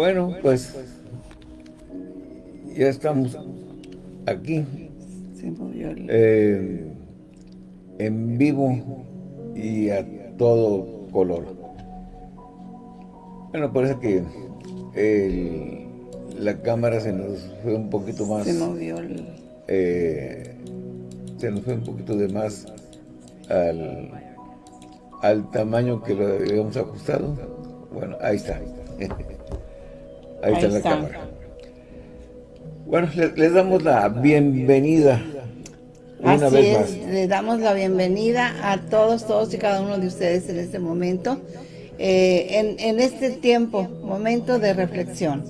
Bueno, pues ya estamos aquí eh, en vivo y a todo color. Bueno, parece que la cámara se nos fue un poquito más... Se movió el... Eh, se nos fue un poquito de más al, al tamaño que lo habíamos ajustado. Bueno, ahí está. Ahí, está la cámara. Bueno, les, damos la bienvenida una vez más. les damos la bienvenida a todos, todos y cada uno de ustedes en este momento. Eh, en, en este tiempo, momento de reflexión.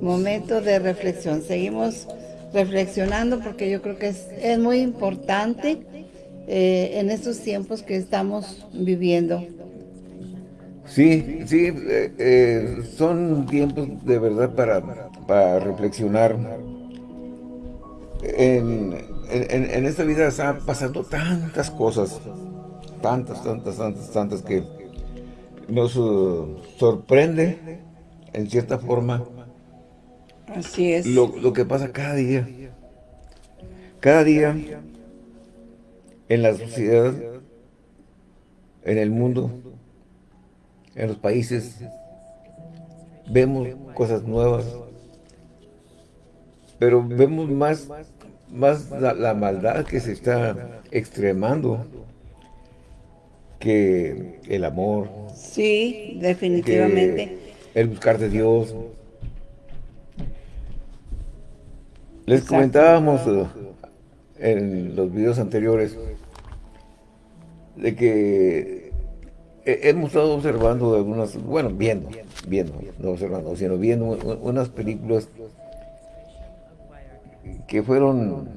Momento de reflexión. Seguimos reflexionando porque yo creo que es, es muy importante eh, en estos tiempos que estamos viviendo. Sí, sí, eh, eh, son tiempos de verdad para, para reflexionar. En, en, esta vida están pasando tantas cosas, tantas, tantas, tantas, tantas que nos sorprende en cierta forma Así es. Lo, lo, que pasa cada día. Cada día en la sociedad, en el mundo, en los países, vemos cosas nuevas, pero vemos más, más la, maldad que se está extremando que el amor. Sí, definitivamente. El buscar de Dios. Les comentábamos eh, en los videos anteriores de que hemos estado observando algunas, bueno, viendo, viendo, no observando, sino viendo unas películas que fueron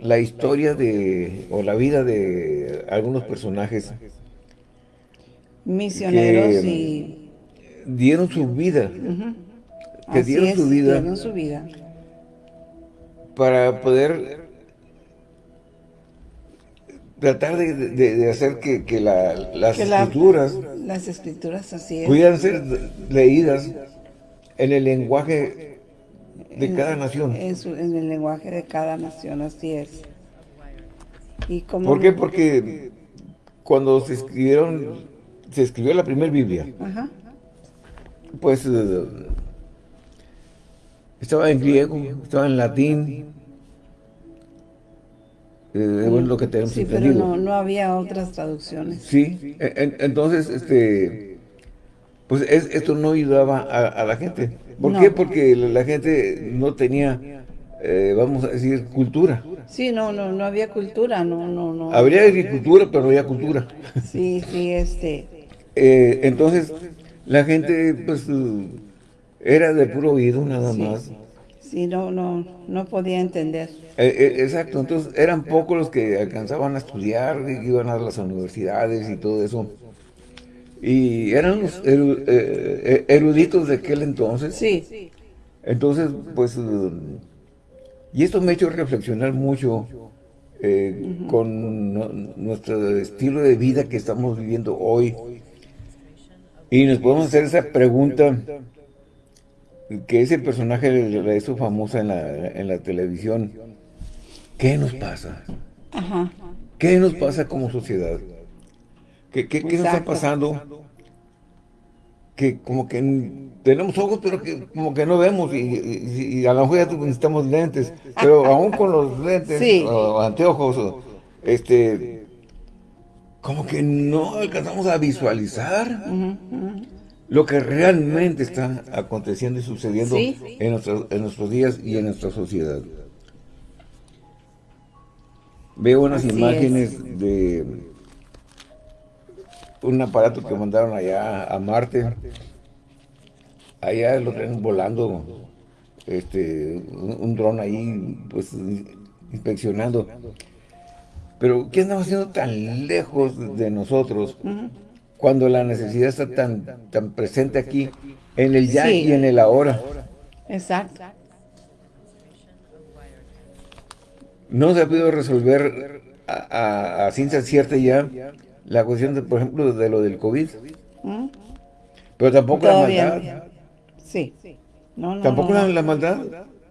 la historia de, o la vida de algunos personajes misioneros y dieron su vida, que dieron, su vida dieron su vida. para poder tratar de, hacer que, las escrituras las escrituras así pudieran ser leídas en el lenguaje de cada nación. En, el lenguaje de cada nación, así es. ¿Y cómo ¿Por qué? Porque cuando se escribieron, se escribió la primera Biblia, pues eh, estaba en griego, estaba en latín, eh, es lo que tenemos sí, pero no, no, había otras traducciones. Sí, entonces, este, pues esto no ayudaba a, la gente. ¿Por qué? Porque la gente no tenía, eh, vamos a decir, cultura. Sí, no, no, no había cultura, no, no, no. Habría agricultura, pero no había cultura. Sí, sí, este. Eh, entonces, la gente, pues, era de puro oído nada más. Sí, no, no, no podía entender. Eh, eh, exacto, entonces eran pocos los que alcanzaban a estudiar, iban a las universidades y todo eso. Y eran los eh, eruditos de aquel entonces. Sí. Entonces, pues, y esto me ha hecho reflexionar mucho con nuestro estilo de vida que estamos viviendo hoy. Y nos podemos hacer esa pregunta que ese personaje le hizo famosa en la, en la televisión ¿Qué nos pasa? ¿Qué nos pasa como sociedad? ¿Qué, qué, nos está pasando? Que como que tenemos ojos, pero que como que no vemos y, a lo mejor ya necesitamos lentes, pero aún con los lentes o anteojos, este, como que no alcanzamos a visualizar lo que realmente está aconteciendo y sucediendo en, en nuestros días y en nuestra sociedad. Veo unas imágenes de un aparato que mandaron allá a Marte. Allá lo traen volando, este, un, dron ahí, pues, inspeccionando. Pero, ¿qué andamos haciendo tan lejos de nosotros cuando la necesidad está tan, tan presente aquí, en el ya y en el ahora? Exacto. no se ha podido resolver a, ciencia cierta ya la cuestión, de, por ejemplo, de lo del COVID. ¿Mm? Pero tampoco la maldad. Sí. Tampoco la, maldad,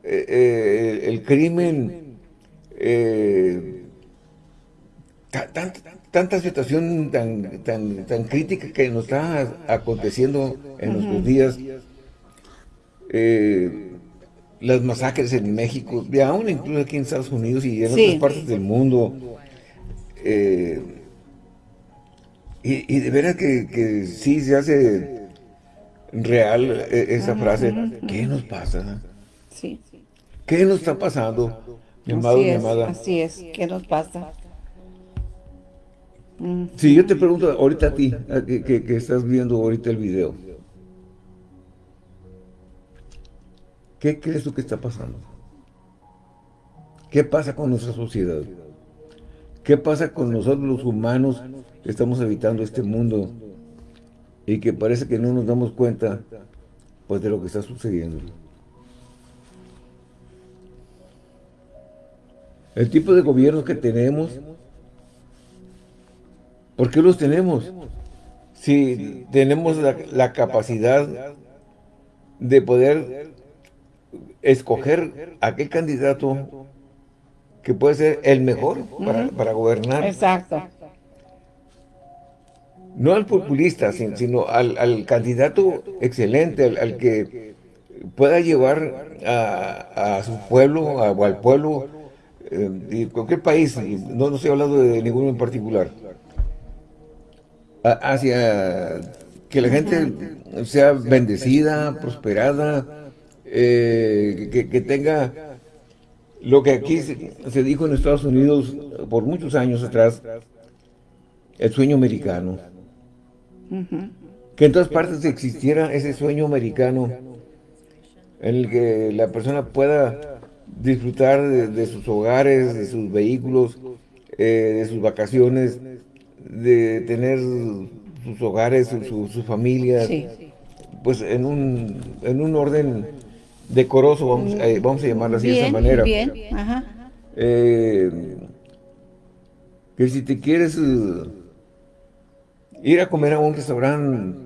eh, eh, el, crimen, eh, tanta situación tan, tan, tan crítica que nos está aconteciendo en nuestros días, las masacres en México, y aún incluso aquí en Estados Unidos y en otras partes del mundo, y, de veras que, que sí se hace real e, esa frase. ¿Qué nos pasa? Sí. ¿Qué nos está pasando? Mi amado, así mi amada. así es, ¿qué nos pasa? Si yo te pregunto ahorita a ti, que, estás viendo ahorita el video, ¿qué crees tú que está pasando? ¿Qué pasa con nuestra sociedad? ¿Qué pasa con nosotros los humanos que estamos habitando este mundo y que parece que no nos damos cuenta pues de lo que está sucediendo. El tipo de gobiernos que tenemos, ¿por qué los tenemos? Si tenemos la, capacidad de poder escoger aquel candidato que puede ser el mejor para, para gobernar. Exacto no al populista, sino al, candidato excelente, al, que pueda llevar a, su pueblo o al pueblo eh, de cualquier país, no, no estoy hablando de ninguno en particular, hacia que la gente sea bendecida, prosperada, eh, que, tenga lo que aquí se, se dijo en Estados Unidos por muchos años atrás, el sueño americano. Que en todas partes existiera ese sueño americano en el que la persona pueda disfrutar de, sus hogares, de sus vehículos, eh, de sus vacaciones, de tener sus hogares, su, su, familia, pues en un, en un orden decoroso, vamos, eh, vamos a llamarlo así de esa manera. Bien, eh, que si te quieres ir a comer a un restaurante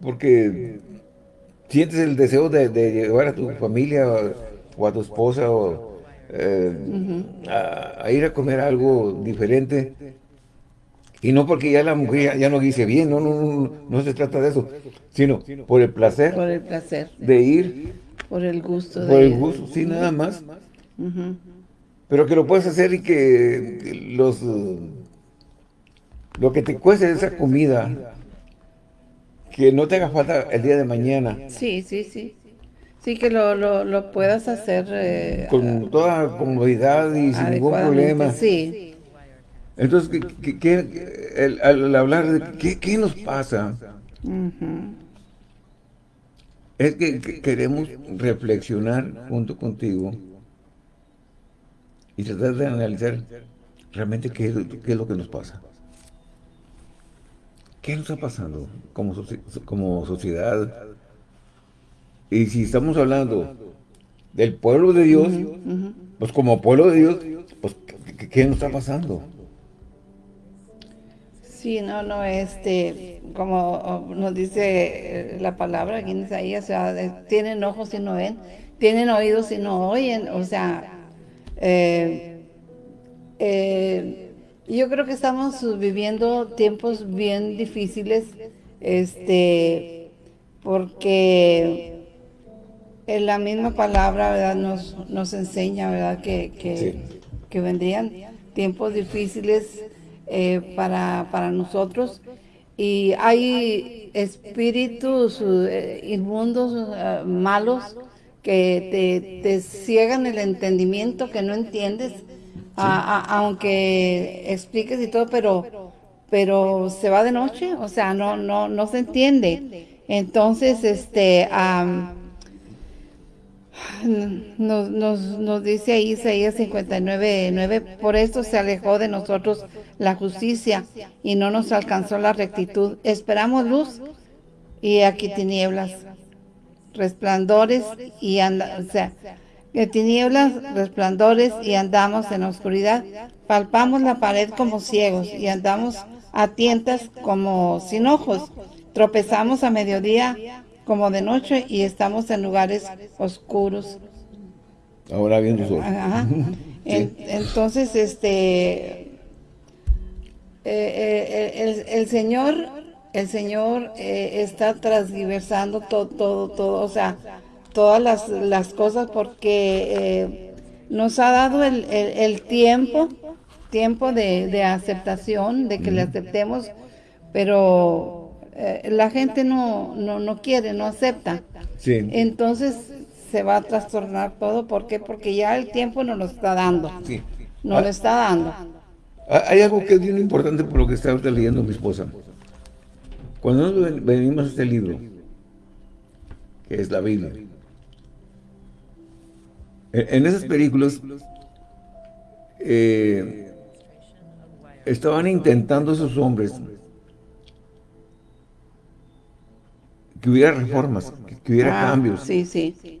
porque sientes el deseo de, llevar a tu familia o, a tu esposa o, eh, a, ir a comer algo diferente y no porque ya la mujer ya, no dice bien, no, no, no, se trata de eso, sino por el placer, por el placer de ir, por el gusto, por el gusto, sí, nada más, pero que lo puedes hacer y que los lo que te cueste esa comida, que no te haga falta el día de mañana. Sí, sí, sí. Sí, que lo, lo, puedas hacer... Eh, Con toda comodidad y sin ningún problema. Sí. Entonces, ¿qué, al, hablar de qué, nos pasa, es que, queremos reflexionar junto contigo y tratar de analizar realmente qué, qué es lo que nos pasa. ¿Qué nos está pasando como, como sociedad? Y si estamos hablando del pueblo de Dios, pues como pueblo de Dios, pues ¿qué, nos está pasando? Sí, no, no, este, como nos dice la palabra aquí en Isaías, o sea, tienen ojos y no ven, tienen oídos y no oyen, o sea, eh, eh yo creo que estamos viviendo tiempos bien difíciles, este, porque en la misma palabra, ¿verdad? Nos, nos enseña, ¿verdad? Que, que, vendrían tiempos difíciles eh, para, para nosotros y hay espíritus eh, inmundos, eh, malos, que te, te ciegan el entendimiento, que no entiendes, aunque expliques y todo, pero pero se va de noche, o sea, no no no se entiende. Entonces, este nos, nos, nos, dice ahí Isaías 59, 9, por esto se alejó de nosotros la justicia y no nos alcanzó la rectitud. Esperamos luz y aquí tinieblas, resplandores y anda, o sea, tinieblas, resplandores y andamos en oscuridad. Palpamos la pared como ciegos y andamos a tientas como sin ojos. Tropezamos a mediodía como de noche y estamos en lugares oscuros. Ahora viendo sol. entonces, este, eh, eh, el, Señor, el Señor eh, está transversando todo, todo, todo, o sea, todas las, las cosas porque nos ha dado el, el, tiempo, tiempo de, de, aceptación, de que le aceptemos, pero la gente no, no, no quiere, no acepta. Sí. Entonces se va a trastornar todo. ¿Por qué? Porque ya el tiempo nos lo está dando. Sí. Nos lo ah. está dando. Ah, hay algo que es bien importante por lo que está leyendo mi esposa. Cuando nos venimos a este libro, que es la Biblia, en, esas películas eh, estaban intentando esos hombres que hubiera reformas, que, hubiera ah, cambios. Sí, sí.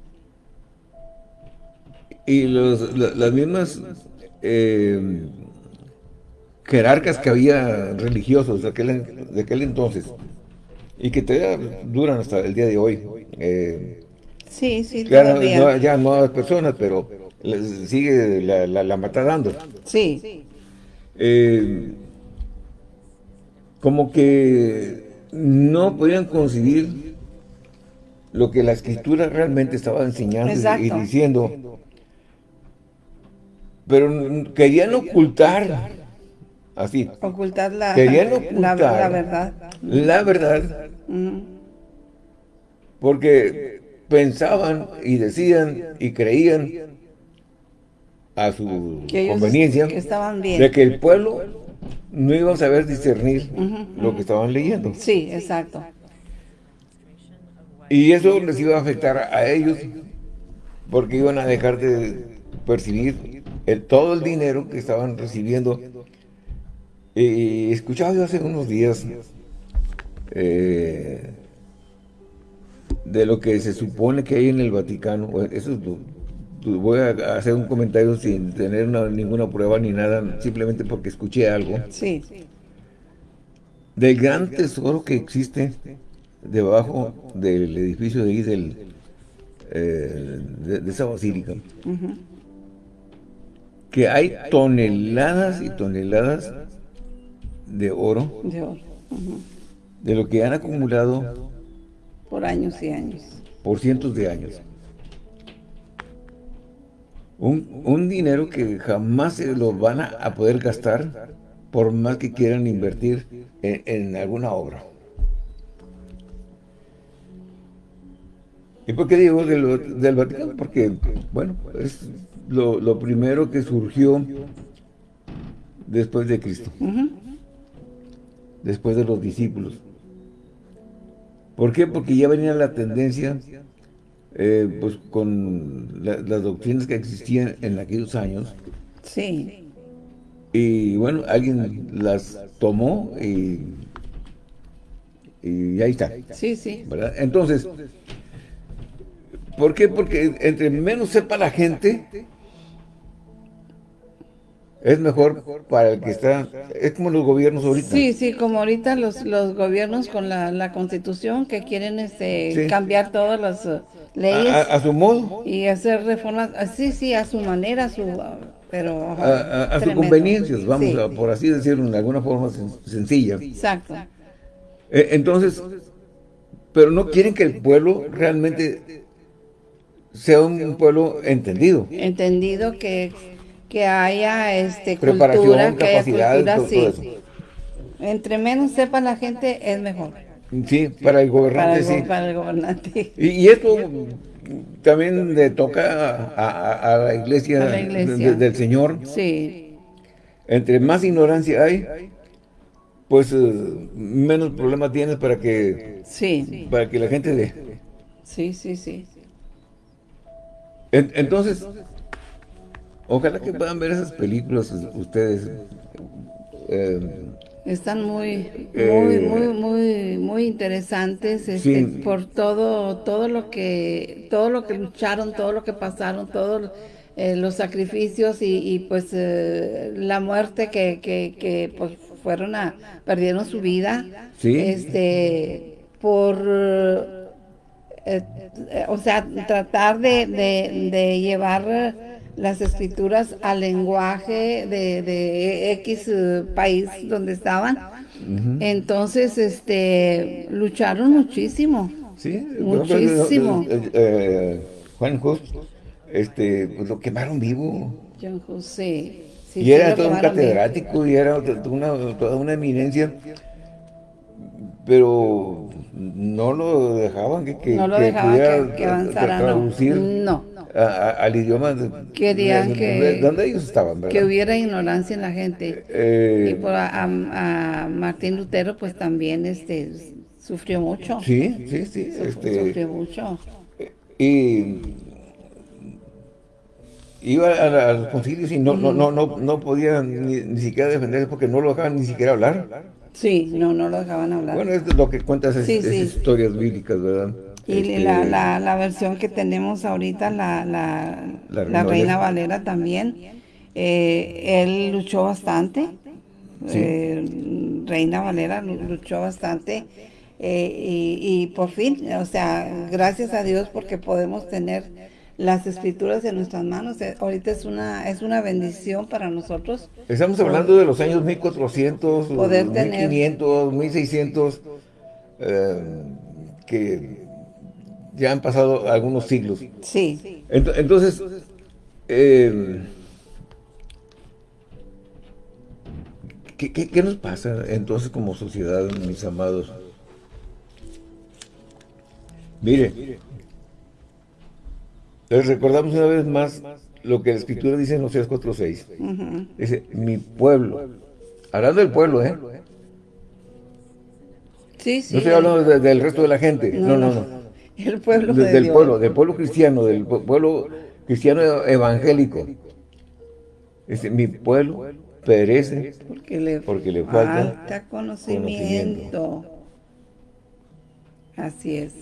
Y los, las mismas eh, jerarcas que había religiosos de aquel, de aquel entonces y que todavía duran hasta el día de hoy. Eh, sí, sí, todavía. ya nuevas personas, pero sigue la, la, la mata dando. Sí. Eh, como que no podían concebir lo que la escritura realmente estaba enseñando y diciendo pero querían ocultar, así. Ocultar la, querían ocultar la, verdad. La verdad. Porque pensaban y decían y creían a su conveniencia de que el pueblo no iba a saber discernir lo que estaban leyendo. Sí, exacto. Y eso les iba a afectar a ellos porque iban a dejar de percibir el, todo el dinero que estaban recibiendo. Y escuchaba yo hace unos días eh, de lo que se supone que hay en el Vaticano. Eso voy a hacer un comentario sin tener ninguna prueba ni nada, simplemente porque escuché algo. Sí. Del gran tesoro que existe debajo del edificio de ahí, del, eh, de, esa basílica que hay toneladas y toneladas de oro, de, lo que han acumulado por años y años, por cientos de años. Un, dinero que jamás se lo van a, poder gastar por más que quieran invertir en, alguna obra. ¿Y por qué digo del Vaticano? Porque, bueno, es lo, primero que surgió después de Cristo. Después de los discípulos. ¿Por qué? Porque ya venía la tendencia, eh, pues con las doctrinas que existían en aquellos años. Sí. Y bueno, alguien las tomó y, y ahí está. Sí, sí. Entonces, ¿por qué? Porque entre menos sepa la gente, es mejor para el que está, es como los gobiernos ahorita. Sí, sí, como ahorita los, los gobiernos con la, la constitución que quieren este cambiar todas las uh, leyes. A, su modo. Y hacer reformas, ah, sí, sí, a su manera, a su, pero... A, su conveniencia, vamos, a, por así decirlo, de alguna forma sencilla. Exacto. Eh, entonces, pero no quieren que el pueblo realmente sea un pueblo entendido. Entendido que que haya este cultura, que haya cultura, sí. Entre menos sepa la gente, es mejor. Sí, para el gobernante, para sí. Para el gobernante. Y, esto también le toca a, la iglesia, del Señor. Sí. Entre más ignorancia hay, pues eh, menos problemas tienes para que sí. para que la gente dé. Sí, sí, sí. Entonces, Ojalá que puedan ver esas películas ustedes. Eh, Están muy, muy, eh, muy, muy, muy interesantes este, por todo, todo lo que, todo lo que lucharon, todo lo que pasaron, todos eh, los sacrificios y, pues la muerte que, que, que, pues fueron a, perdieron su vida, este, por eh, o sea, tratar de, de, llevar las escrituras al lenguaje de, de X eh, país donde estaban. Entonces, este, lucharon muchísimo. Sí, muchísimo. Eh, Juan José, este, pues lo quemaron vivo. Juan José. y era todo un catedrático y era toda una eminencia pero no lo dejaban que, que, no lo dejaban que, avanzara, traducir no. al idioma. Querían que... ¿Dónde ellos estaban? Que hubiera ignorancia en la gente. Eh, y por a, Martín Lutero pues también este sufrió mucho. Sí, sí, sí. este, sufrió mucho. Y iba a, los concilios y no, no, no, no, no podía ni, ni, siquiera defenderse porque no lo dejaban ni siquiera hablar. Sí, no, no lo dejaban hablar. Bueno, es lo que cuentas esas, historias bíblicas, ¿verdad? Y este, la, la, la, versión que tenemos ahorita, la, la, la Reina Valera también, eh, él luchó bastante. Eh, Reina Valera luchó bastante. Eh, y, y por fin, o sea, gracias a Dios porque podemos tener las escrituras en nuestras manos. Eh, ahorita es una es una bendición para nosotros. Estamos hablando de los años 1400, poder 1500, 1600, eh, que ya han pasado algunos siglos. Sí. Entonces, eh, ¿qué, qué nos pasa entonces como sociedad, mis amados? Mire, les recordamos una vez más lo que la Escritura dice en Oseas 4.6. Dice, mi pueblo. Hablando del pueblo, ¿eh? Sí, sí. No estoy hablando del resto de la gente. No, no, no. El pueblo Del pueblo, del pueblo cristiano, del pueblo cristiano evangélico. Dice, mi pueblo perece porque le, porque le falta, conocimiento. Así es.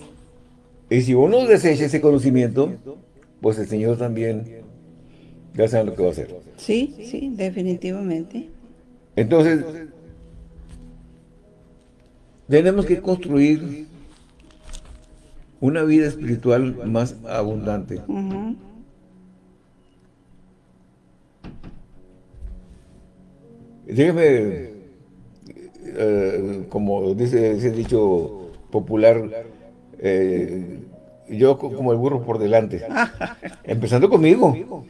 Y si uno desecha ese conocimiento, pues el Señor también ya sabe lo que va a hacer. Sí, sí, definitivamente. Entonces, tenemos que construir una vida espiritual más abundante. Déjeme, eh, como dice ese dicho popular, eh, yo como el burro por delante. Empezando conmigo.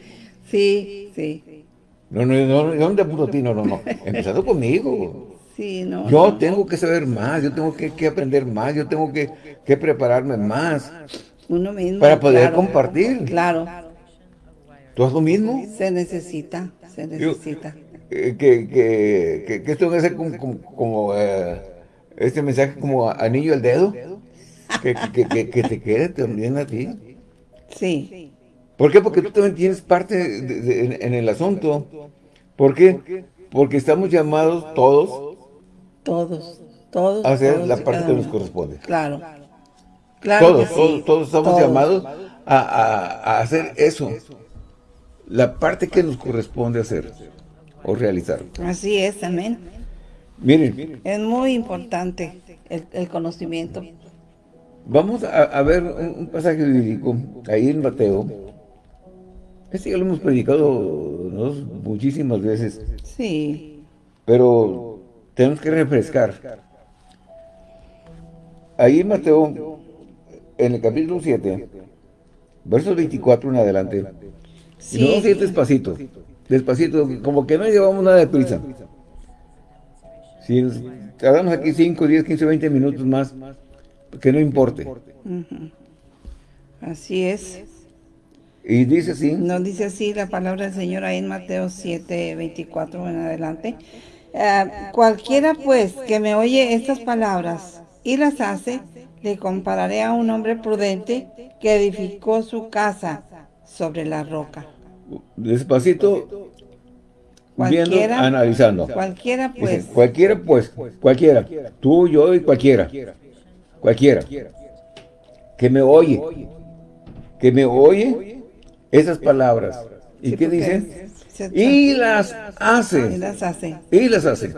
Sí, sí. No, no, no, no, no, ti, no, no, no. Empezando conmigo. Sí, no. Yo tengo que saber más, yo tengo que, aprender más, yo tengo que, prepararme más. Uno mismo. Para poder compartir. Claro. ¿Tú haces lo mismo? Se necesita, se necesita. Eh, que, que, que, esto debe ser como, como, eh, este mensaje como anillo al dedo que, que, que, te quede también a ti. Sí. ¿Por qué? Porque tú también tienes parte en, el asunto. ¿Por qué? Porque estamos llamados todos. Todos, todos. A hacer la parte que nos corresponde. Claro. claro todos, todos, todos, estamos llamados a, a, hacer eso. La parte que nos corresponde hacer o realizar. Así es, amén. Miren. Es muy importante el, el conocimiento Vamos a, ver un, pasaje bíblico ahí en Mateo. Este ya lo hemos predicado muchísimas veces. Sí. Pero tenemos que refrescar. Ahí en Mateo, en el capítulo 7, versos 24 en adelante. Sí. Y vamos despacito. Despacito, como que no llevamos nada de prisa. Si tardamos aquí 5, 10, 15, 20 minutos más, que no importe. Así es. Y dice así. Nos dice así la palabra del Señor ahí en Mateo 7, 24 en adelante. Ah, cualquiera pues que me oye estas palabras y las hace, le compararé a un hombre prudente que edificó su casa sobre la roca. Despacito, viendo, analizando. Cualquiera pues. cualquiera pues, cualquiera. Tú, yo y cualquiera cualquiera, que me oye, que me oye esas palabras. ¿Y qué dice? Y las hace. Y las hace. Y las hace.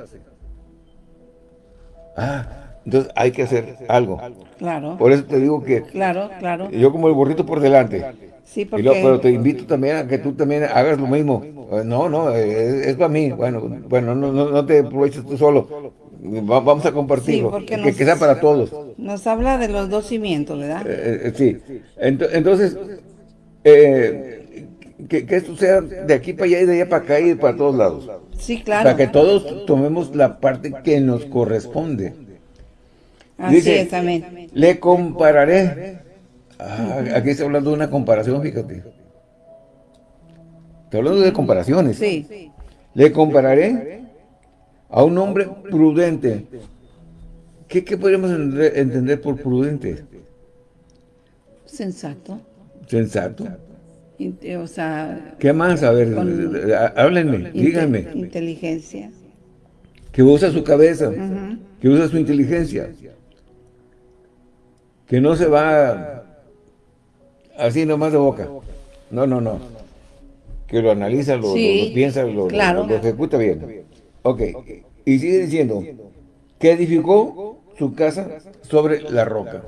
Ah, Entonces hay que hacer algo. Claro. Por eso te digo que... Claro, claro. Yo como el burrito por delante. Sí, porque... pero te invito también a que tú también hagas lo mismo. No, no, es, para mí. Bueno, bueno no, no, no te aproveches tú solo. Vamos a compartirlo. que, sea para todos. Nos habla de los dos cimientos, ¿verdad? Eh, eh, sí. Entonces, eh, que, que, esto sea de aquí para allá y de allá para acá y para todos lados. Sí, claro. Para que todos tomemos la parte que nos corresponde. Así es, amén. Le compararé Ah, aquí está hablando de una comparación, fíjate. Estoy hablando de comparaciones. Sí. Le compararé a un hombre prudente. ¿Qué, podríamos entender por prudente? Sensato. Sensato. O sea... ¿Qué más? A ver, háblenme, díganme. Inteligencia. Que usa su cabeza, que usa su inteligencia. Que no se va así nomás de boca. No, no, no. Que lo analiza, lo, piensa, lo, ejecuta bien. Ok. Y sigue diciendo que edificó su casa sobre la roca.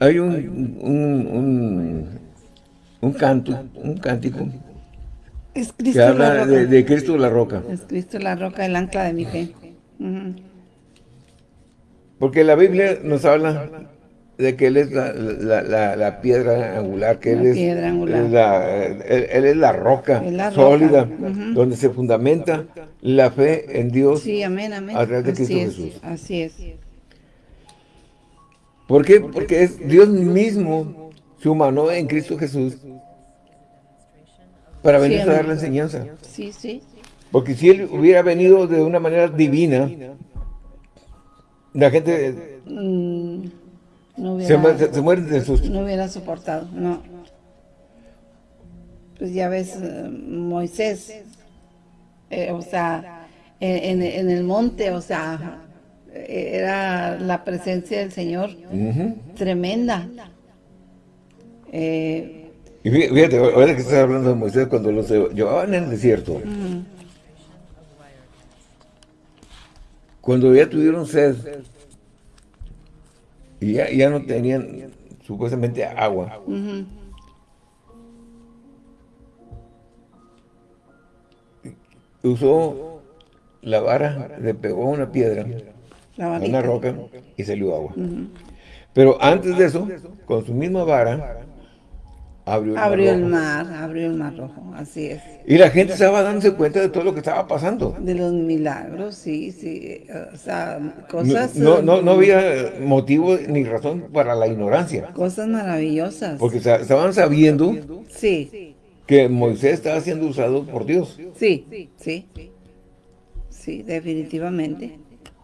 Hay un, un, un, canto, un cántico que habla de, Cristo la roca. Es Cristo la roca, el ancla de mi fe. Porque la Biblia nos habla de que Él es la, piedra angular, que Él es, La, él, es la roca sólida, donde se fundamenta la fe en Dios sí, amén, amén. a través de Cristo Jesús. Así es. ¿Por qué? Porque es Dios mismo se humanó en Cristo Jesús para venir a dar la enseñanza. Sí, sí. Porque si Él hubiera venido de una manera divina, la gente mm, no hubiera, se, muere de susto. No hubiera soportado, no. Pues ya ves, eh, Moisés, eh, o sea, en, el monte, o sea, era la presencia del Señor tremenda. Eh, y fíjate, ahora que estás hablando de Moisés, cuando los llevaban en el desierto, Cuando ya tuvieron sed y ya, no tenían supuestamente agua. Usó la vara, le pegó una piedra, a una roca y salió agua. Pero antes de eso, con su misma vara, Abrió, el, mar abrió el mar rojo, así es. Y la gente estaba dándose cuenta de todo lo que estaba pasando. De los milagros, sí, sí. O sea, cosas... No, no, no, había motivo ni razón para la ignorancia. Cosas maravillosas. Porque estaban sabiendo sí. que Moisés estaba siendo usado por Dios. Sí, sí. Sí, definitivamente.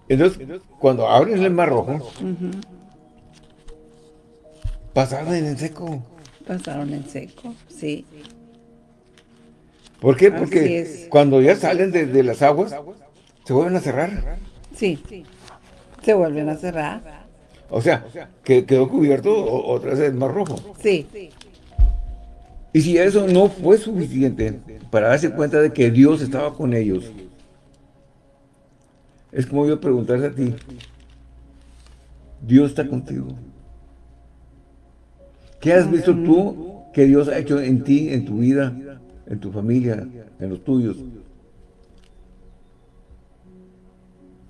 Entonces, cuando abren el mar rojo, pasaron en seco. Pasaron en seco, sí. ¿Por qué? Porque cuando ya salen de, las aguas, se vuelven a cerrar. Sí, se vuelven a cerrar. O sea, que quedó cubierto otra vez mar rojo. Sí. Y si eso no fue suficiente para darse cuenta de que Dios estaba con ellos, es como yo preguntarse a ti, ¿Dios está contigo? ¿Qué has visto tú que Dios ha hecho en ti, en tu vida, en tu familia, en los tuyos?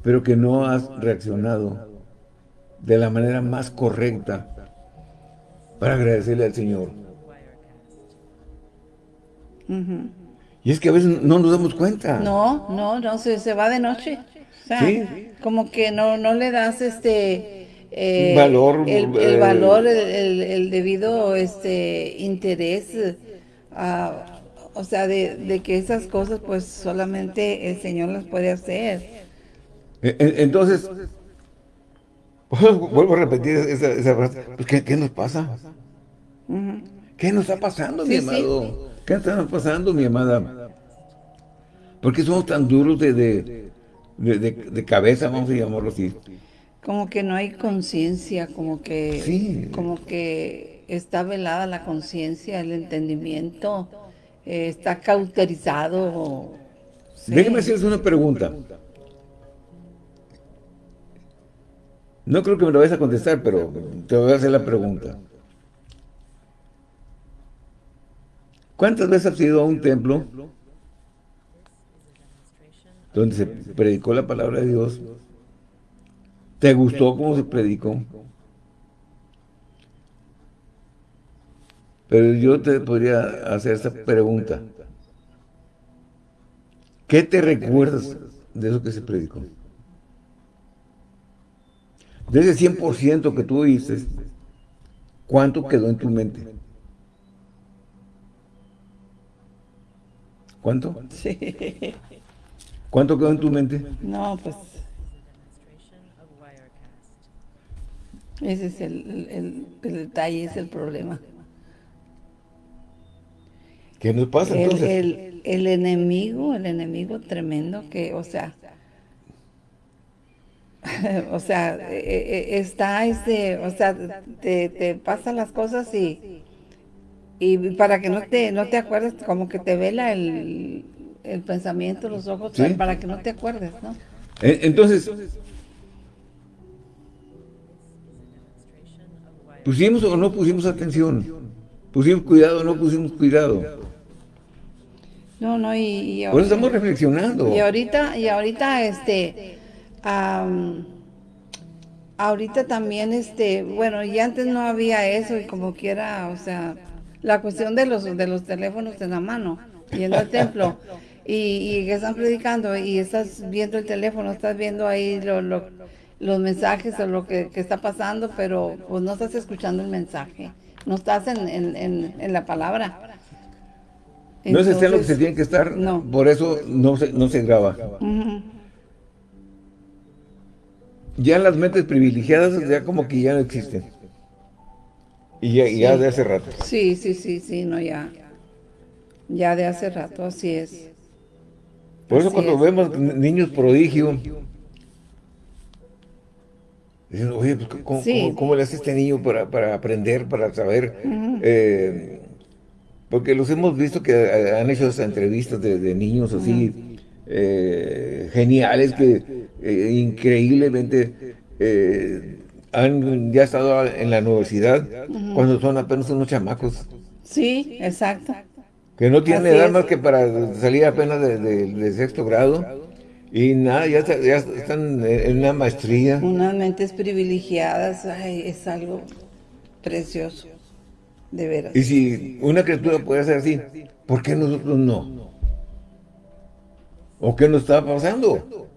Pero que no has reaccionado de la manera más correcta para agradecerle al Señor. Y es que a veces no nos damos cuenta. No, no, no, se, se va de noche. ¿Sí? como que no, no le das este eh, valor, el, el valor, el, debido este interés, o sea, de, que esas cosas pues solamente el Señor las puede hacer. E, e, entonces, vuelvo a repetir esa, frase, pues, ¿qué, nos pasa? ¿Qué nos está pasando, mi amado? ¿Qué está pasando, mi amada? ¿Por qué somos tan duros de, de, de cabeza, vamos a llamarlo así? Como que no hay conciencia, como que como que está velada la conciencia, el entendimiento, eh, está cauterizado. Déjeme hacerles una pregunta. No creo que me lo vayas a contestar, pero te voy a hacer la pregunta. ¿Cuántas veces has ido a un templo donde se predicó la palabra de Dios? ¿Te gustó cómo se predicó? Pero yo te podría hacer esta pregunta. ¿Qué te recuerdas de eso que se predicó? De ese 100% que tú dices, ¿cuánto quedó en tu mente? ¿Cuánto? Sí. ¿Cuánto quedó en tu mente? No, pues... Ese es el, el, el detalle, es el problema. ¿Qué nos pasa entonces? El, el, enemigo, el enemigo tremendo que, o sea, o sea, e, e, e, está este, o sea, te, te pasan las cosas y, y para que no te, no te acuerdes, como que te vela el, el pensamiento, los ojos, para que no te acuerdes, ¿no? Entonces, ¿pusimos o no pusimos atención? ¿Pusimos cuidado o no pusimos cuidado? No, no, y, Por eso estamos reflexionando. Y ahorita, y ahorita, este, ahorita también, este, bueno, y antes no había eso, y como quiera, o sea, la cuestión de los, de los teléfonos en la mano, yendo al templo, y, y que están predicando, y estás viendo el teléfono, estás viendo ahí los mensajes o lo que, está pasando, pero pues no estás escuchando el mensaje, no estás en, en, en la palabra no se está en lo que se tiene que estar, por eso no se, no se graba. Ya las mentes privilegiadas ya como que ya no existen. Y ya, de hace rato. Sí, sí, sí, sí, no, ya. Ya de hace rato, así es. Por eso cuando vemos niños prodigio, dicen, oye, pues, ¿cómo, le hace este niño para, aprender, para saber porque los hemos visto que eh, han hecho esas entrevistas de, niños así, eh, geniales, que eh, increíblemente han ya estado en la universidad cuando son apenas unos chamacos. Sí, exacto. Que no tienen edad más que para salir apenas de, sexto grado. Y nada, ya, están en una maestría. Unas mentes privilegiadas, es algo precioso. De veras. Y si una criatura puede ser así, ¿por qué nosotros no? ¿O qué nos está pasando?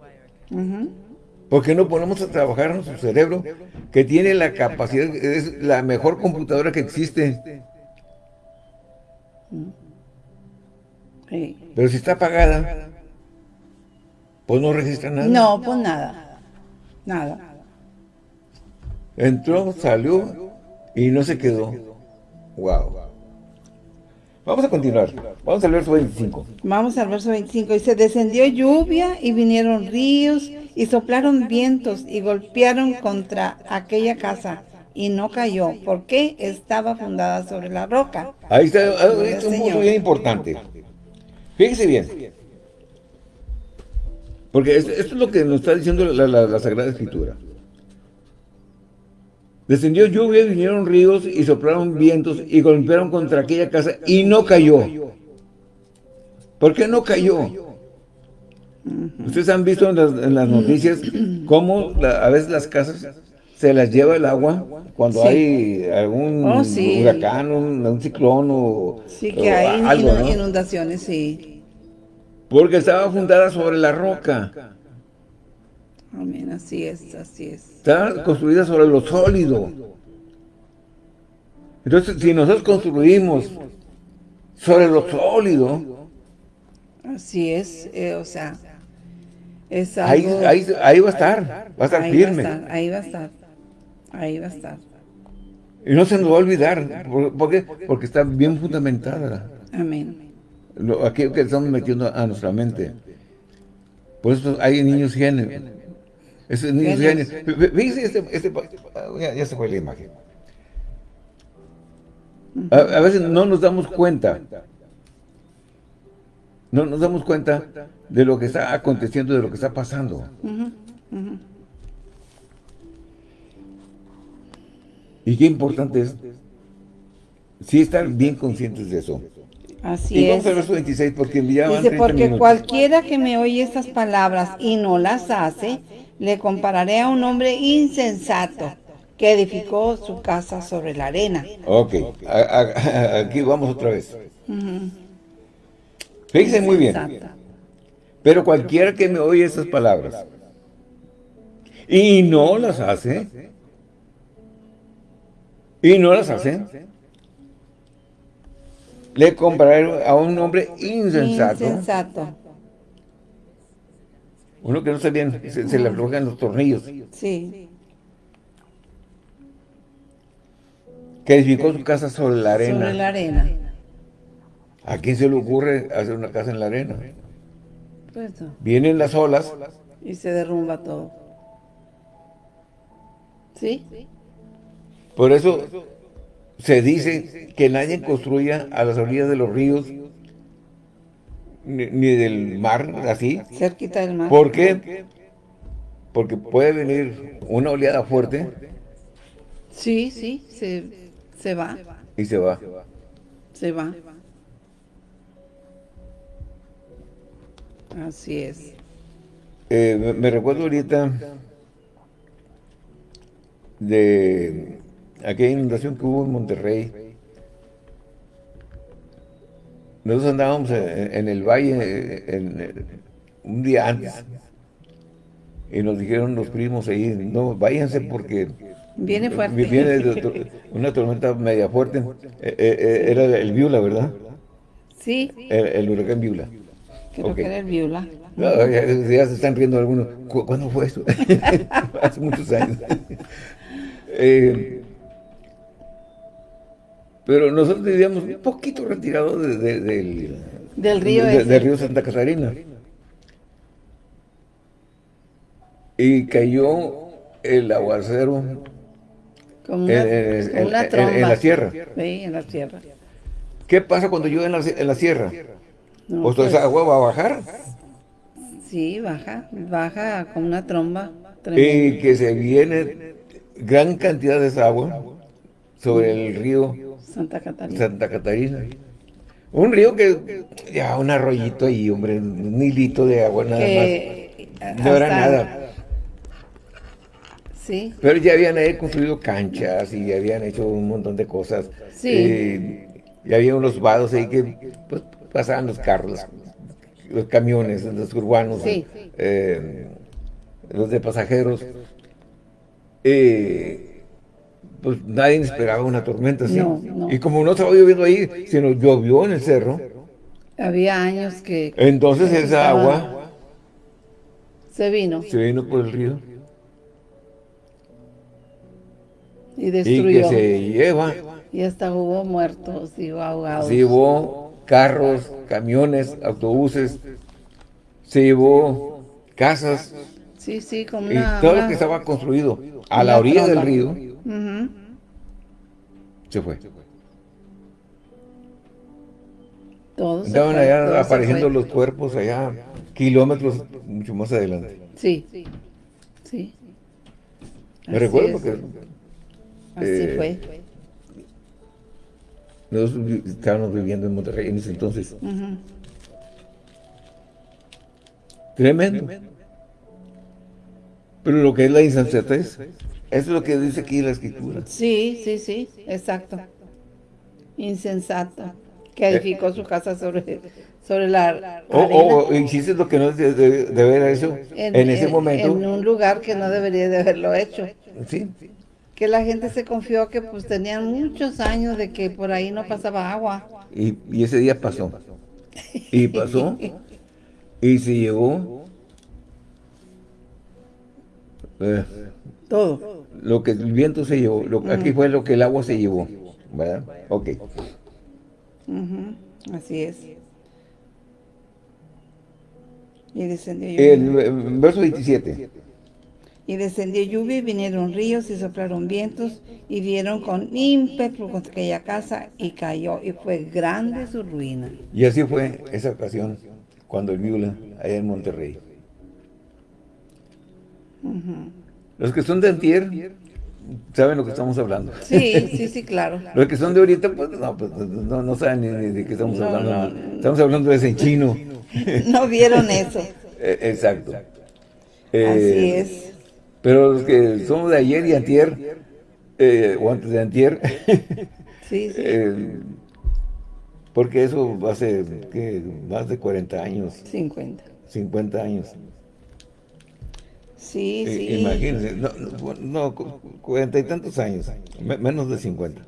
¿Por qué no ponemos a trabajar nuestro cerebro que tiene la capacidad, es la mejor computadora que existe? Pero si está apagada, pues no registra nada. No, pues nada. Nada. Entró, salió y no se quedó. Wow. Vamos a continuar. Vamos al verso 25. Vamos al verso 25. Y se descendió lluvia y vinieron ríos y soplaron vientos y golpearon contra aquella casa y no cayó porque estaba fundada sobre la roca. Ahí está, es un punto bien importante. Fíjese bien. Porque esto, es lo que nos está diciendo la Sagrada Escritura. Descendió lluvia, vinieron ríos y soplaron vientos y golpearon contra aquella casa y no cayó. ¿Por qué no cayó? Ustedes han visto en las, noticias cómo a veces las casas se las lleva el agua cuando hay algún oh, huracán, un, ciclón o Sí, que hay inundaciones, sí. Porque estaba fundada sobre la roca. Amén, así es, así es. Está construida sobre lo sólido. Entonces, si nosotros construimos sobre lo sólido... Así es, eh, o sea, es algo, ahí, ahí, va a estar, va a estar firme. ahí va a estar, ahí va a estar. Y no se nos va a olvidar, ¿por, qué? Porque está bien fundamentada. Amén. Lo, aquello que estamos metiendo a nuestra mente. Por eso hay niños genes ese niños genios. Fíjense, este, este, ya, se fue la imagen. A, veces no nos damos cuenta no nos damos cuenta de lo que está aconteciendo, de lo que está pasando. Y qué importante es sí estar bien conscientes de eso. Así y vamos al verso 26 porque ya Dice, porque cualquiera que me oye estas palabras y no las hace, le compararé a un hombre insensato que edificó su casa sobre la arena. Ok, aquí vamos otra vez. Fíjense muy bien. Pero cualquiera que me oye esas palabras y no las hace, y no las hace, le compararé a un hombre insensato. Insensato. Uno que no se bien, se, le aflojan los tornillos. Sí. Que edificó su casa sobre la arena. Sobre la arena. ¿A quién se le ocurre hacer una casa en la arena? Pues Vienen las olas. Y se derrumba todo. ¿Sí? Por eso se dice que nadie construya a las orillas de los ríos ni, del mar, así. Cerquita del mar. ¿Por qué? Porque puede venir una oleada fuerte. Sí, sí, se, se va. Y se va. Se va. Así es. Eh, me recuerdo ahorita de aquella inundación que hubo en Monterrey. Nosotros andábamos en, el valle un día antes y nos dijeron los primos ahí, no, váyanse porque viene fuerte. Viene una tormenta media fuerte. Eh, eh, eh, era el Viula, ¿verdad? Sí. El, huracán Viula. Creo que era el Viula. ya, se están riendo algunos. ¿Cuándo fue eso? Hace muchos años. Pero nosotros vivíamos un poquito retirados del, del río del río Santa Catarina. Y cayó el aguacero en, la sierra. Sí, en la sierra. ¿Qué pasa cuando llueve en la, en la sierra? ¿O pues, esa agua va a bajar? Sí, baja, baja con una tromba. Y que se viene gran cantidad de esa agua sobre el río Santa Catarina. Santa Catarina. Un río que, ya, un arroyito ahí, hombre, un hilito de agua nada más. No era nada. Sí. Pero ya habían ahí construido canchas y habían hecho un montón de cosas. Sí. Eh, y había unos vados ahí que pues, pasaban los carros, los, camiones, los urbanos, eh, los de pasajeros. Eh, pues nadie esperaba una tormenta así. Y como no estaba lloviendo ahí, sino llovió en el cerro. Había años que... Entonces esa agua... Se vino. Se vino por el río. Y destruyó. Y que se lleva. Y hasta hubo muertos y ahogados. Se llevó carros, camiones, autobuses. Se llevó casas. Sí, sí, como una... Y todo lo que estaba construido a la orilla del río se fue. Todos Estaban allá apareciendo los cuerpos allá, kilómetros mucho más adelante. Sí, sí. Me recuerdo porque... Así eh, fue. Nosotros estábamos viviendo en Monterrey en ese entonces. Tremendo. Pero lo que es la insensatez eso es lo que dice aquí la escritura. Sí, sí, sí, exacto. Insensato. Que edificó su casa sobre, sobre la O, o, hiciste lo que no debe de, ver eso en, ese momento. En un lugar que no debería de haberlo hecho. Sí. Que la gente se confió que pues tenían muchos años de que por ahí no pasaba agua. Y, y ese día pasó. Y pasó. y se llevó. Eh, todo. Lo que el viento se llevó, lo, aquí fue lo que el agua se llevó, ¿verdad? Ok. Así es. Y descendió lluvia. El, verso 27. Y descendió lluvia y vinieron ríos y soplaron vientos y dieron con ímpetu contra aquella casa y cayó y fue grande su ruina. Y así fue esa ocasión cuando el Viola, allá en Monterrey. Los que son de antier, saben lo que estamos hablando. Sí, sí, sí, claro. Los que son de ahorita, pues no, pues, no, saben ni, de qué estamos hablando. Estamos hablando de ese chino. No vieron eso. Eh, exacto. Así eh, es. Pero los que somos de ayer y antier, eh, o antes de antier, sí, sí. porque eso hace ¿qué? más de 40 años. 50. 50 años. Sí, sí. Imagínense, no, no, cuarenta y tantos años, menos de 50.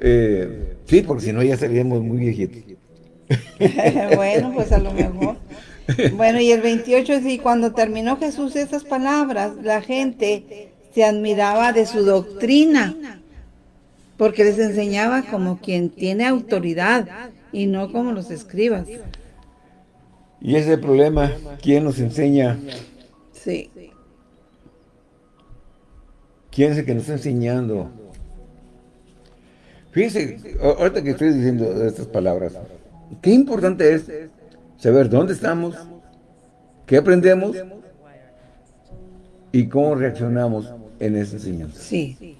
Eh, sí, porque si no ya seríamos muy viejitos. bueno, pues a lo mejor. Bueno, y el 28 es y cuando terminó Jesús esas palabras, la gente se admiraba de su doctrina, porque les enseñaba como quien tiene autoridad y no como los escribas. Y ese es el problema, ¿quién nos enseña? Sí. ¿Quién es el que nos está enseñando? Fíjense, ahorita que estoy diciendo estas palabras, qué importante es saber dónde estamos, qué aprendemos y cómo reaccionamos en esa enseñanza. Sí.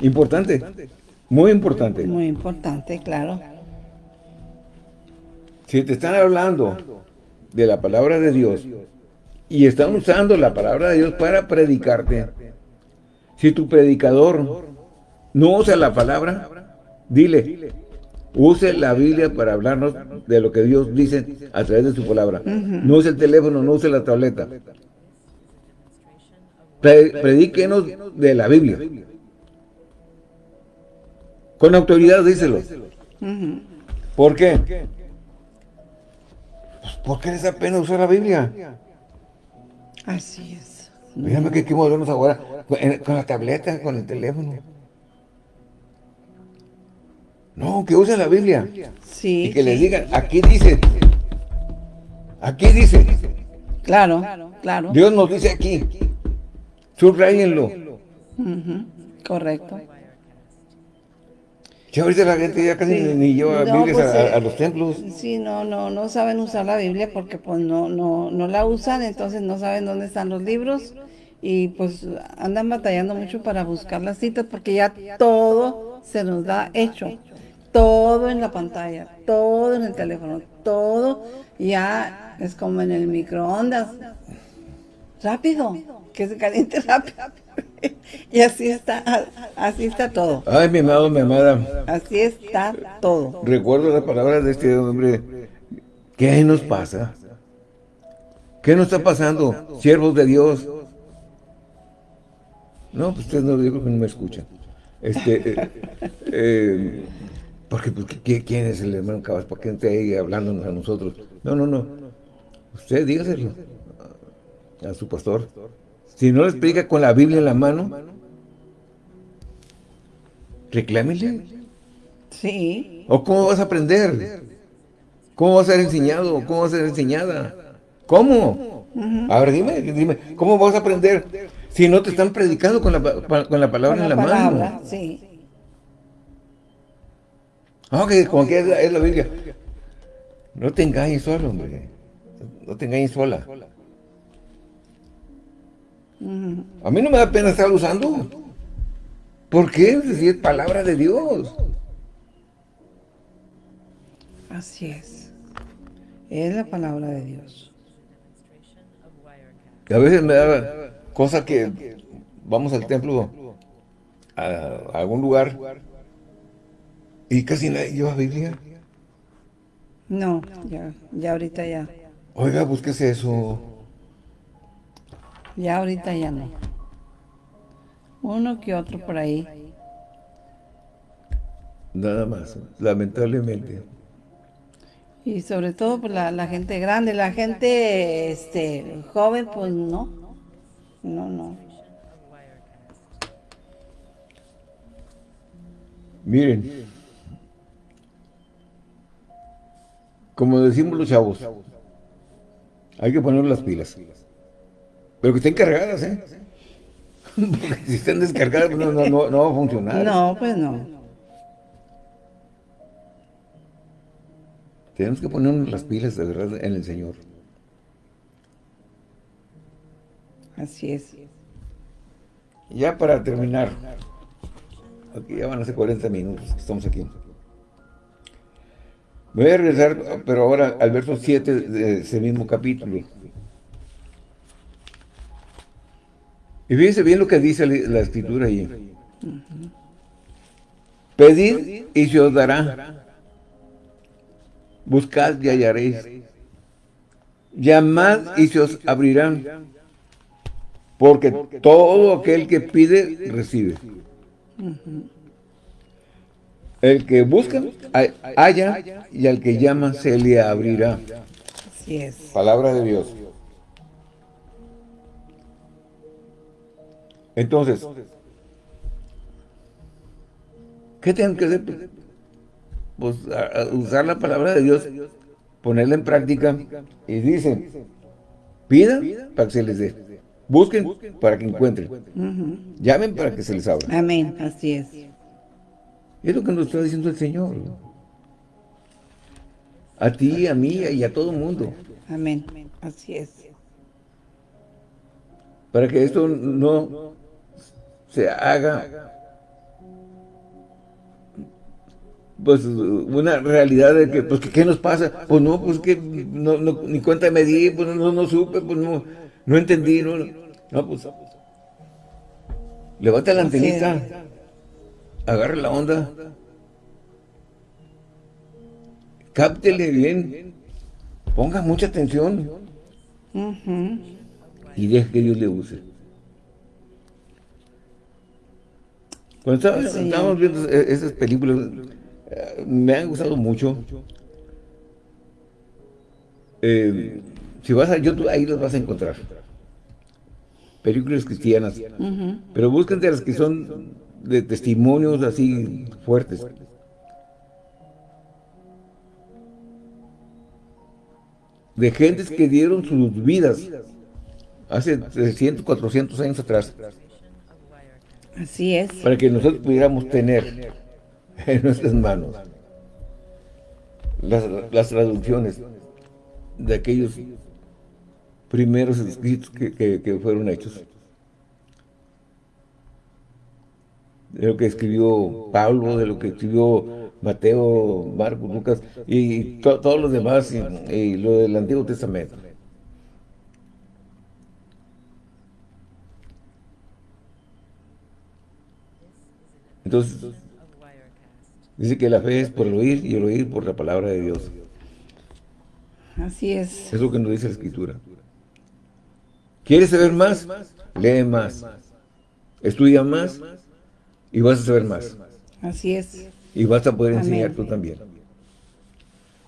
Importante, muy importante. Muy importante, claro. Si te están hablando de la palabra de Dios y están usando la palabra de Dios para predicarte, si tu predicador no usa la palabra, dile, use la Biblia para hablarnos de lo que Dios dice a través de su palabra. No use el teléfono, no use la tableta. predíquenos de la Biblia. Con autoridad díselo. ¿Por qué? Pues, ¿por qué les da pena usar la Biblia? Así es. Mírame que qué movernos ahora con, la tableta, con el teléfono. No, que usen la Biblia. Sí. Y que les digan, aquí dice. Aquí dice. Claro, claro. Dios nos dice aquí. Subrayenlo. Correcto. Ya ahorita la gente ya casi ni lleva Biblias pues, a, los templos. Sí, no, no, no saben usar la Biblia porque pues no, no, no la usan, entonces no saben dónde están los libros y pues andan batallando mucho para buscar las citas porque ya todo se nos da hecho. Todo en la pantalla, todo en el teléfono, todo ya es como en el microondas. Rápido, que se caliente rápido. y así está, así está todo. Ay, mi amado, mi amada. Así está todo. Recuerdo las palabras de este hombre. ¿Qué nos pasa? ¿Qué nos está pasando? Siervos de Dios. No, pues ustedes no, yo creo que no me escuchan. Este, eh, eh, porque, pues, ¿quién es el hermano Cabas? ¿Por qué está ahí hablándonos a nosotros? No, no, no. Usted dígaselo a su pastor. Si no les predica con la Biblia en la mano, reclámele. Sí. ¿O cómo vas a aprender? ¿Cómo vas a ser enseñado? ¿Cómo vas a ser enseñada? ¿Cómo? A ver, dime, dime, ¿cómo vas a aprender si no te están predicando con la, con la palabra en la mano? Sí. Ah, que con que es la, Biblia. No te engañes solo, hombre. No te engañes sola. A mí no me da pena estar usando. ¿Por qué? Si es palabra de Dios. Así es. Es la palabra de Dios. A veces me da cosa que vamos al templo, a, algún lugar, y casi nadie lleva Biblia. No, ya, ya ahorita ya. Oiga, búsquese eso. Ya ahorita ya no. Uno que otro por ahí. Nada más, lamentablemente. Y sobre todo por la, la gente grande, la gente este joven, pues no. No, no. Miren, como decimos los chavos, hay que poner las pilas. Pero que estén cargadas, ¿eh? Porque si están descargadas pues, no, no, no, va a funcionar. No, pues no. Tenemos que ponernos las pilas de verdad en el Señor. Así es. Ya para terminar, aquí ya van a ser 40 minutos que estamos aquí. Voy a regresar, pero ahora al verso 7 de ese mismo capítulo. Y fíjense bien lo que dice la escritura ahí. Pedid y se os dará. Buscad y hallaréis. Llamad y se os abrirán. Porque todo aquel que pide, recibe. El que busca, haya, y al que llama, se le abrirá. Así es. Palabra de Dios. Entonces, ¿qué tengo que hacer? Pues usar la palabra de Dios, ponerla en práctica, y dicen, pidan para que se les dé. Busquen para que encuentren. Llamen para que se les abra. Amén, así es. Es lo que nos está diciendo el Señor. A ti, a mí y a todo el mundo. Amén, así es. Para que esto no se haga pues una realidad de que, pues, ¿qué nos pasa? Pues no, pues que no, ni cuenta me di, pues no, no supe, pues no, no entendí, no, no, pues. Levanta la antenita, agarre la onda, cáptele bien, ponga mucha atención y deje que Dios le use. Cuando estábamos viendo esas películas, eh, me han gustado mucho. Eh, si vas a YouTube, ahí los vas a encontrar. Películas cristianas. Pero busquen de las que son de testimonios así fuertes. De gentes que dieron sus vidas hace 300, 400 años atrás. Así es. Para que nosotros pudiéramos tener en nuestras manos las, traducciones de aquellos primeros escritos que, fueron hechos. De lo que escribió Pablo, de lo que escribió Mateo, Marcos, Lucas y todos los demás y lo del Antiguo Testamento. Entonces, dice que la fe es por el oír y el oír por la palabra de Dios. Así es. Es lo que nos dice la Escritura. ¿Quieres saber más? Lee más. Estudia más y vas a saber más. Así es. Y vas a poder enseñar tú también.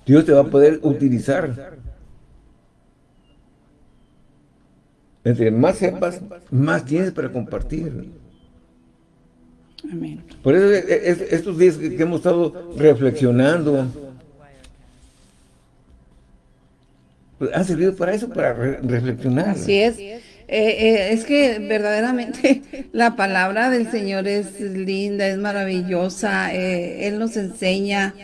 Dios te va a poder utilizar. Entre más sepas, más tienes para compartir. Amén. Por eso estos días que hemos estado reflexionando, pues, han servido para eso, para reflexionar. Así es. Eh, eh, es que verdaderamente la palabra del Señor es linda, es maravillosa, eh, Él nos enseña,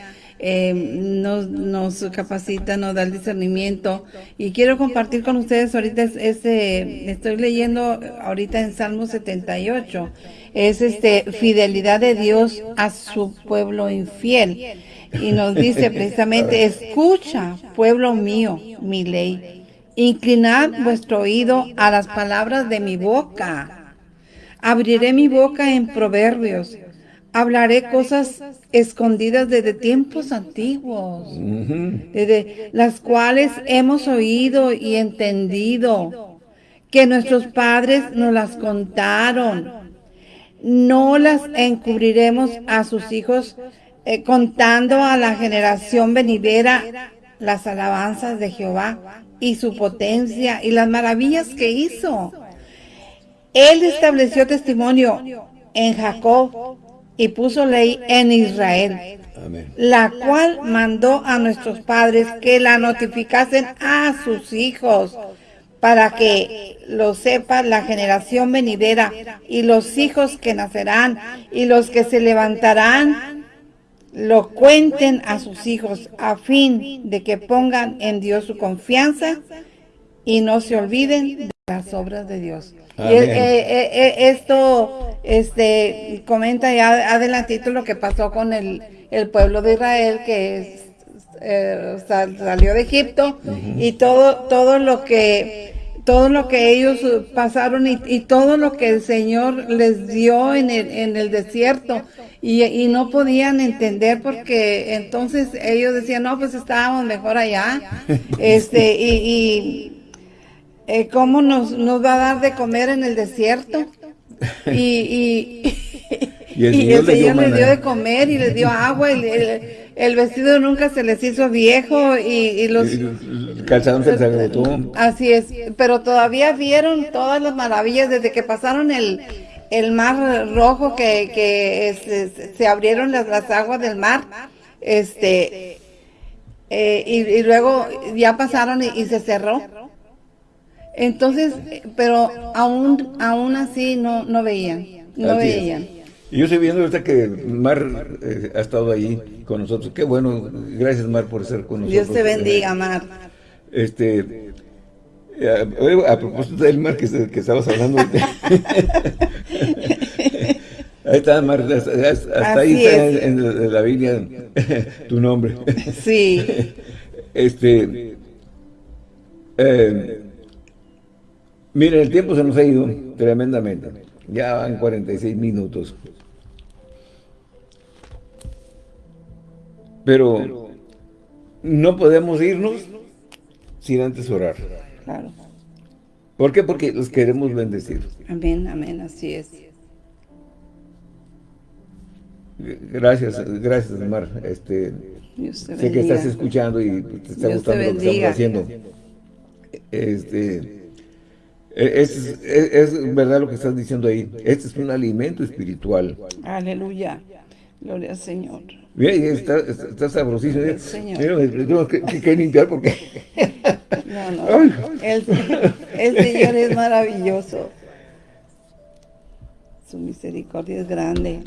nos, nos, capacita, nos da el discernimiento y quiero compartir con ustedes ahorita ese, estoy leyendo ahorita en Salmo 78 es este fidelidad de Dios a su pueblo infiel. Y nos dice precisamente, escucha, pueblo mío, mi ley. Inclinad vuestro oído a las palabras de mi boca. Abriré mi boca en proverbios. Hablaré cosas escondidas desde tiempos antiguos, desde las cuales hemos oído y entendido, que nuestros padres nos las contaron no las encubriremos a sus hijos, eh, contando a la generación venidera las alabanzas de Jehová y su potencia y las maravillas que hizo. Él estableció testimonio en Jacob y puso ley en Israel, la cual mandó a nuestros padres que la notificasen a sus hijos para que lo sepa la generación venidera y los hijos que nacerán y los que se levantarán lo cuenten a sus hijos a fin de que pongan en Dios su confianza y no se olviden de las obras de Dios. Y eh, eh, eh, esto este, comenta ya adelantito lo que pasó con el, pueblo de Israel que salió de Egipto y todo, todo lo que todo lo que ellos pasaron y, todo lo que el Señor les dio en el, en el desierto. Y, no podían entender porque entonces ellos decían, no, pues estábamos mejor allá, este, y, y eh, ¿cómo nos, nos va a dar de comer en el desierto? Y, y, el Señor, les dio de comer y les dio agua y el, vestido nunca se les hizo viejo y, los... calzados se les Así es, pero todavía vieron todas las maravillas desde que pasaron el el mar rojo que, que se abrieron las, las, aguas del mar, este, eh, y, luego ya pasaron y, se cerró. Entonces, pero aún, aún así no, no veían, no veían. Yo estoy viendo ahorita que Mar eh, ha estado ahí con nosotros. Qué bueno, gracias Mar por estar con nosotros. Dios te bendiga, Mar. Este, a, propósito del mar que, que estabas hablando. ahí está, Mar, hasta, ahí está en, la Biblia tu nombre. Sí. este. Eh, miren, el tiempo se nos ha ido tremendamente. Ya van 46 minutos. Pero no podemos irnos sin antes orar. Claro. ¿Por qué? Porque los queremos bendecir. Amén, amén, así es. Gracias, gracias, Mar. Este, sé que estás escuchando y te está gustando lo que estamos haciendo. Este, e, es, es, verdad lo que estás diciendo ahí. Este es un alimento espiritual. Aleluya. Gloria al Señor. Mira, está, está, sabrosísimo. tengo que, que, limpiar porque... No, no. El, Señor es maravilloso. Su misericordia es grande.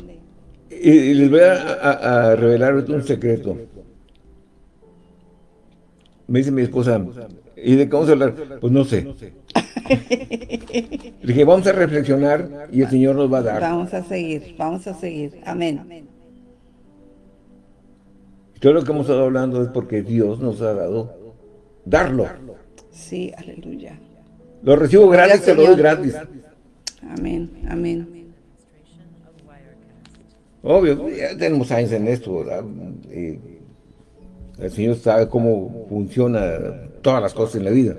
Y, les voy a, revelar un secreto. Me dice mi esposa, ¿y de qué vamos a hablar? Pues no sé. dije, vamos a reflexionar y el Señor nos va a dar. Vamos a seguir, vamos a seguir. Amén. Todo lo que hemos estado hablando es porque Dios nos ha dado darlo. Sí, aleluya. Lo recibo gratis, te lo doy gratis. Amén, amén. Obvio, ya tenemos años en esto, ¿verdad? el Señor sabe cómo funciona todas las cosas en la vida.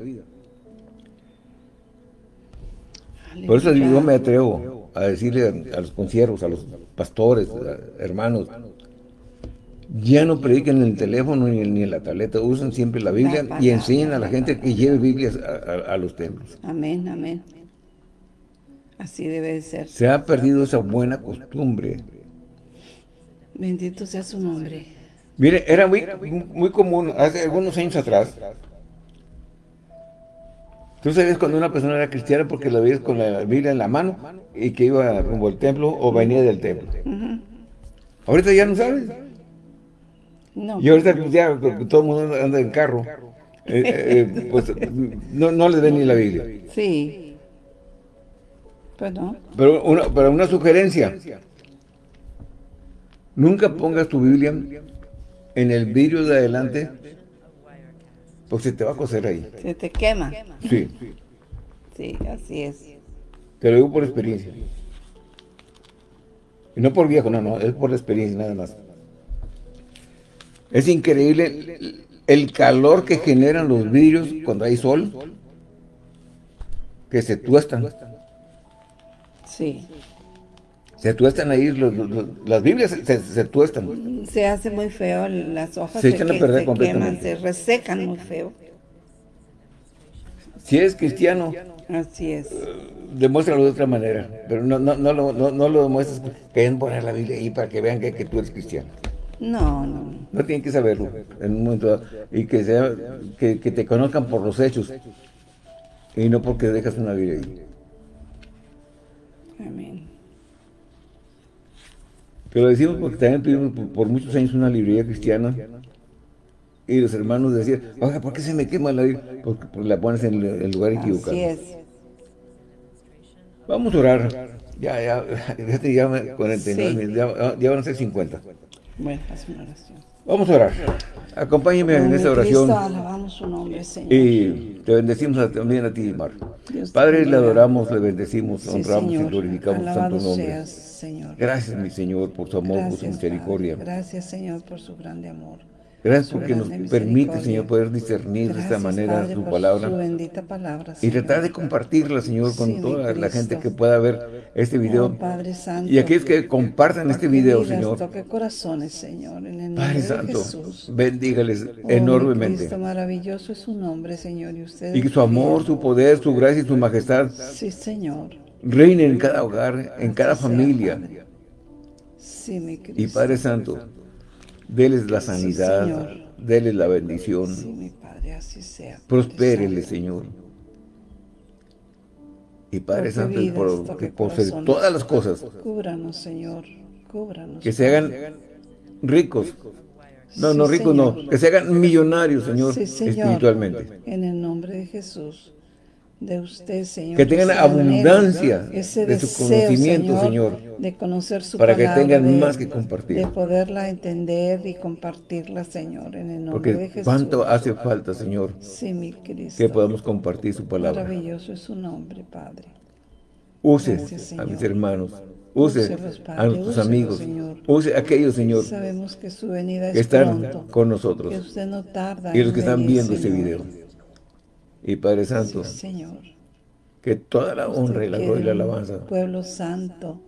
Por eso yo me atrevo a decirle a, los conciervos, a los pastores, hermanos, ya no prediquen en el teléfono ni, en la tableta, usen siempre la Biblia y enseñen a la gente que lleve Biblias a, los templos. Amén, amén. Así debe de ser. Se ha perdido esa buena costumbre. Bendito sea su nombre. Mire, era muy, muy común hace algunos años atrás. Tú sabías cuando una persona era cristiana porque la veías con la Biblia en la mano y que iba rumbo al templo o venía del templo. Ahorita ya no sabes. No. Y ahorita ya todo el mundo anda en carro, eh, eh, eh, pues no, no les ven ni la Biblia. Sí. Pues no. Pero una, pero una sugerencia. Nunca pongas tu Biblia en el vidrio de adelante, porque se te va a coser ahí. Se te quema. Sí. Sí, así es. Te lo digo por experiencia. Y no por viejo, no, no, es por experiencia nada más. Es increíble el calor que generan los vidrios cuando hay sol, que se tuestan. Sí. Se tuestan ahí, las Biblias se, tuestan. Se hace muy feo, las hojas se, echan a perder completamente. se resecan muy feo. Si eres cristiano, así es. demuéstralo de otra manera, pero no, no, no, lo, no, lo demuestres que poner la Biblia ahí para que vean que, que tú eres cristiano. No, no. No tienen que saberlo en un momento dado. Y que, sea, que, te conozcan por los hechos. Y no porque dejas una vida ahí. Amén. Que lo decimos porque también tuvimos por, muchos años una librería cristiana y los hermanos decían, oiga, ¿por qué se me quema la Porque, la pones en el, lugar equivocado. Así es. Vamos a orar. Ya, ya, ya, ya 49 ya, ya van a ser 50. Bueno, haz una oración. Vamos a orar. Acompáñeme en esta oración. alabamos su nombre, Señor. Y te bendecimos también a ti, Mar. Padre, le adoramos, le bendecimos, honramos y glorificamos santo nombre. Señor. Gracias, mi Señor, por su amor, por su misericordia. Gracias, Señor, por su grande amor. Gracias porque nos permite, Señor, poder discernir de esta manera su palabra. bendita palabra y tratar de compartirla, Señor, con toda la gente que pueda ver este video. Oh, Padre Santo, y aquellos que compartan este video, Señor. Toque corazones, Señor, en el nombre Padre Santo, Jesús. bendígales oh, enormemente. Cristo maravilloso es su nombre, Señor. Y, usted y que su amor, su poder, su gracia y su majestad. Sí, Señor. Reinen en cada hogar, en cada familia. Sí, mi Cristo. Y Padre Santo, Deles la sanidad, deles la bendición. Sí, mi Padre, así sea. Prospérele, Señor. Y Padre Santo, por, que por todas las cosas. Cúbranos, Señor. Cúbranos. Que se hagan ricos. No, no ricos, no. Que se hagan millonarios, Señor, sí, señor, espiritualmente. En el nombre de Jesús de usted, Señor. Que tengan abundancia de su conocimiento, Señor, de conocer su Para que tengan más que compartir. De poderla entender y compartirla, Señor, en el nombre de Jesús. cuánto hace falta, Señor, sí, mi Cristo. que podamos compartir su palabra. Maravilloso es su nombre, Padre. Use a mis hermanos. Use a nuestros amigos. Use a aquellos, Señor, Sabemos que su venida es que están con nosotros. Que usted no tarda y los que están viendo este video. Y Padre Santo, Señor. que toda la honra y la gloria y la alabanza pueblo santo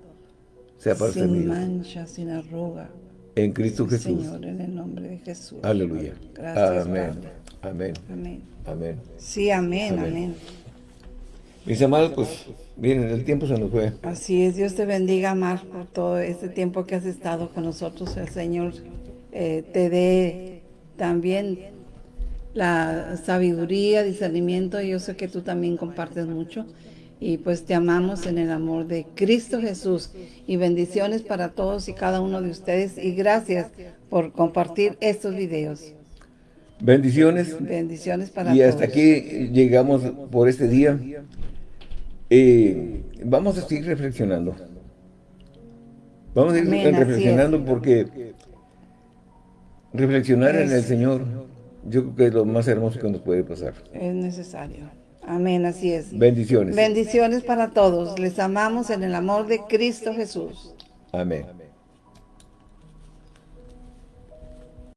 sea para sin mancha, sin arruga en Cristo Jesús. Señor, en el nombre de Jesús. Aleluya. Gracias, amén. Amén. Amén. Amén. Sí, amén, amén. Mis amados, pues, miren, el tiempo se nos fue. Así es, Dios te bendiga más por todo este tiempo que has estado con nosotros. El Señor eh, te dé también la sabiduría, discernimiento, yo sé que tú también compartes mucho. Y pues te amamos en el amor de Cristo Jesús. Y bendiciones para todos y cada uno de ustedes. Y gracias por compartir estos videos. Bendiciones. Bendiciones para todos. Y hasta aquí llegamos por este día. Eh, vamos a seguir reflexionando. Vamos a seguir reflexionando porque reflexionar en el Señor yo creo que es lo más hermoso que nos puede pasar. Es necesario. Amén, así es. Bendiciones. Bendiciones para todos. Les amamos en el amor de Cristo Jesús. Amén.